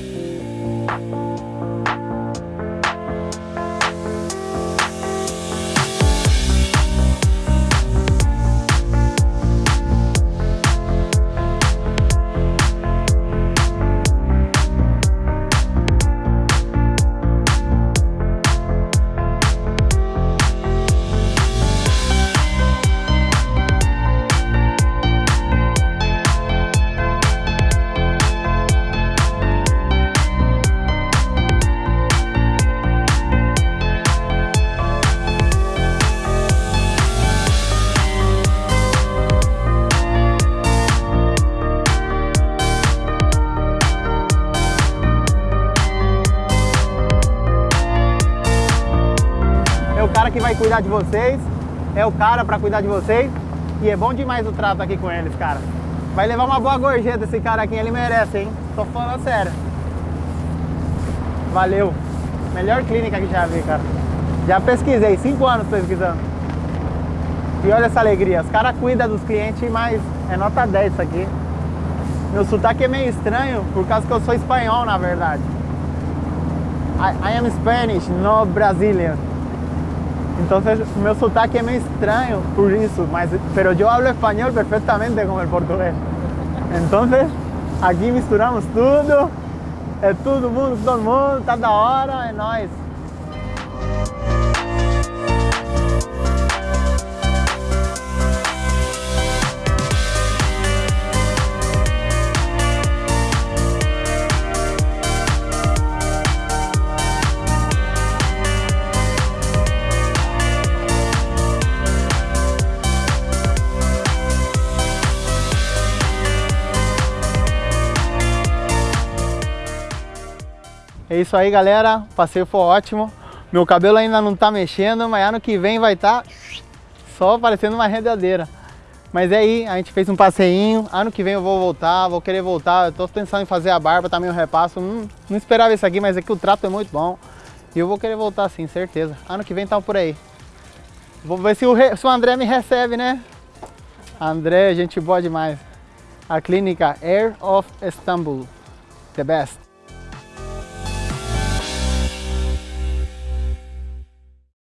É cara que vai cuidar de vocês, é o cara pra cuidar de vocês e é bom demais o trato aqui com eles, cara. Vai levar uma boa gorjeta esse cara aqui, ele merece, hein? Tô falando sério. Valeu. Melhor clínica que já vi, cara. Já pesquisei, cinco anos pesquisando. E olha essa alegria, os caras cuidam dos clientes, mas é nota 10 isso aqui. Meu sotaque é meio estranho, por causa que eu sou espanhol, na verdade. I, I am Spanish, no Brazilian. Então meu sotaque é meio estranho por isso, mas pero eu hablo espanhol perfeitamente como o português. Então aqui misturamos tudo, é todo mundo, todo mundo, tá da hora, é nóis. É isso aí, galera. O passeio foi ótimo. Meu cabelo ainda não tá mexendo, mas ano que vem vai estar tá só parecendo uma rendadeira. Mas é aí, a gente fez um passeinho. Ano que vem eu vou voltar, vou querer voltar. Eu tô pensando em fazer a barba, também o repasso. Hum, não esperava isso aqui, mas aqui o trato é muito bom. E eu vou querer voltar sim, certeza. Ano que vem tá por aí. Vou ver se o, se o André me recebe, né? André, gente boa demais. A clínica Air of Istanbul. The best.